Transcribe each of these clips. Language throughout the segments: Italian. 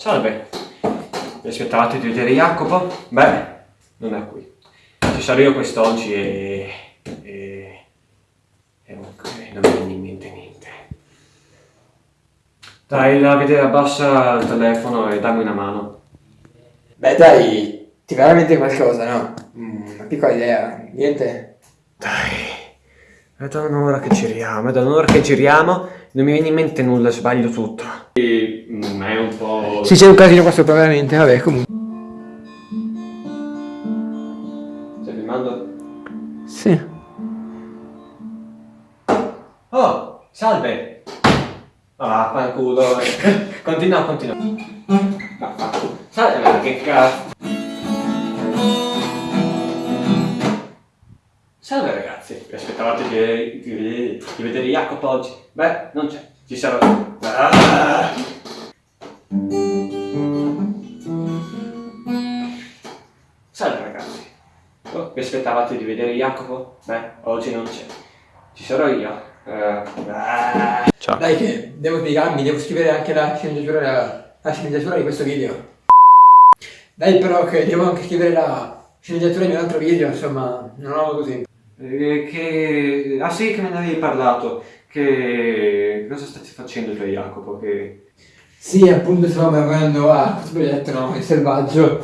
salve. Mi aspettavate di vedere Jacopo? Beh, non è qui. Ci sarò io quest'oggi e... e... e non non mi viene in mente niente. Dai, Davide, abbassa il telefono e dammi una mano. Beh dai, ti veramente qualcosa, no? Mm, una piccola idea, niente? Dai, è da un'ora che giriamo, è da un'ora che giriamo, non mi viene in mente nulla, sbaglio tutto. E, mm, è un po'... Sì, c'è un casino qua sopra veramente, vabbè, comunque. Stai filmando? Sì. Oh, salve! Ah, fanculo. continua, continua. Ah. Salve, ma che cazzo. Salve ragazzi, vi aspettavate di, di, di vedere Jacopo oggi? Beh, non c'è, ci sarò. Ah! Salve ragazzi. Oh, vi aspettavate di vedere Jacopo? Beh, oggi non c'è. Ci sarò io. Eh, ah. Ciao. Dai che devo spiegarmi, devo scrivere anche la sceneggiatura, la, la sceneggiatura di questo video. Dai però che devo anche scrivere la sceneggiatura di un altro video, insomma, non ho avuto tempo. Eh, che... Ah sì, che me ne avevi parlato. Che... Cosa stai facendo tu Jacopo? Che... Sì, appunto stavamo lavorando a questo progetto, no? Il selvaggio.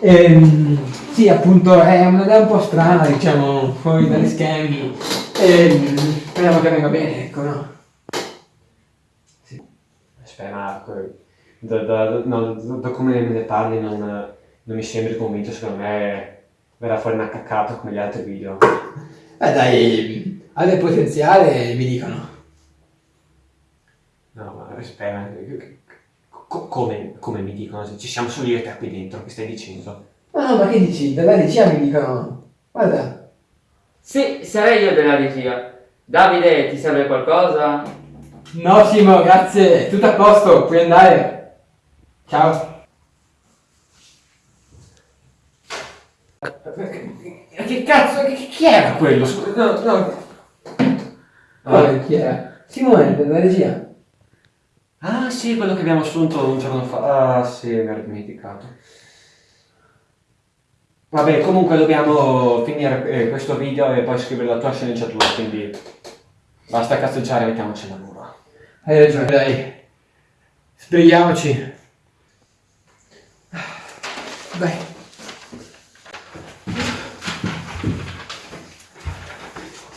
Ehm, sì, appunto è un'idea un po' strana, diciamo, fuori dagli schemi. Ehm, speriamo che venga bene, ecco, no? Sì. Aspetta, Marco. Da, da, no, da come me ne parli non, non mi sembri convinto, secondo me verrà fuori una caccata come gli altri video. Eh dai, ha del potenziale, mi dicono. No, ma aspetta, co- come, come mi dicono? Ci siamo solo io e te qui dentro, che stai dicendo? Ma no, ma che dici? Dalla regia mi dicono. Guarda. Sì, sarei io della regia. Davide, ti serve qualcosa? No, Simo, grazie. Tutto a posto, puoi andare. Ciao. Che cazzo, che- chi era quello? Scusa, No, no. Vabbè, chi era? Simone, della regia. Ah sì, quello che abbiamo assunto un giorno fa. Ah sì, mi ero dimenticato. Vabbè, comunque dobbiamo finire eh, questo video e poi scrivere la tua sceneggiatura, quindi basta cazzeggiare e mettiamoci al lavoro. Hai ragione, dai. Sbrighiamoci. Dai.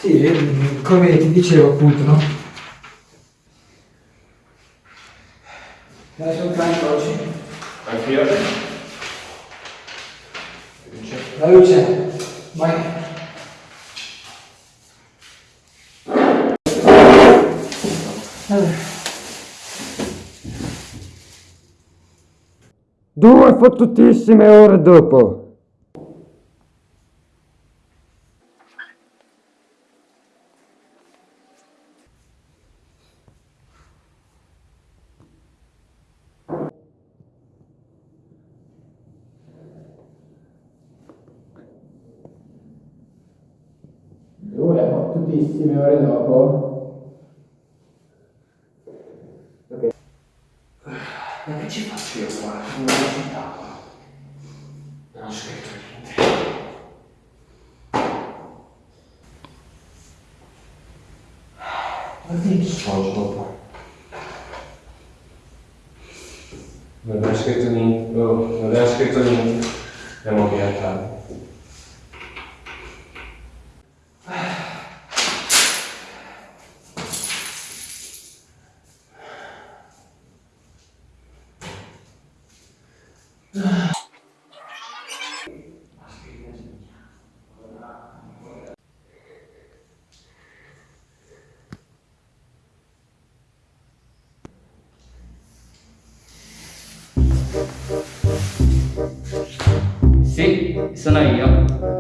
Sì, come ti dicevo appunto, no? Dai, sono carico oggi. Anch'io. La luce. Vai. Due fottutissime ore dopo. Fottutissime ore dopo. Ma che ci faccio io qua? Aspettavo. Non ho scritto niente. Ma che dopo? Non abbiamo scritto niente. Oh, non abbiamo scritto niente. Andiamo via, ciao. Sì, sono io.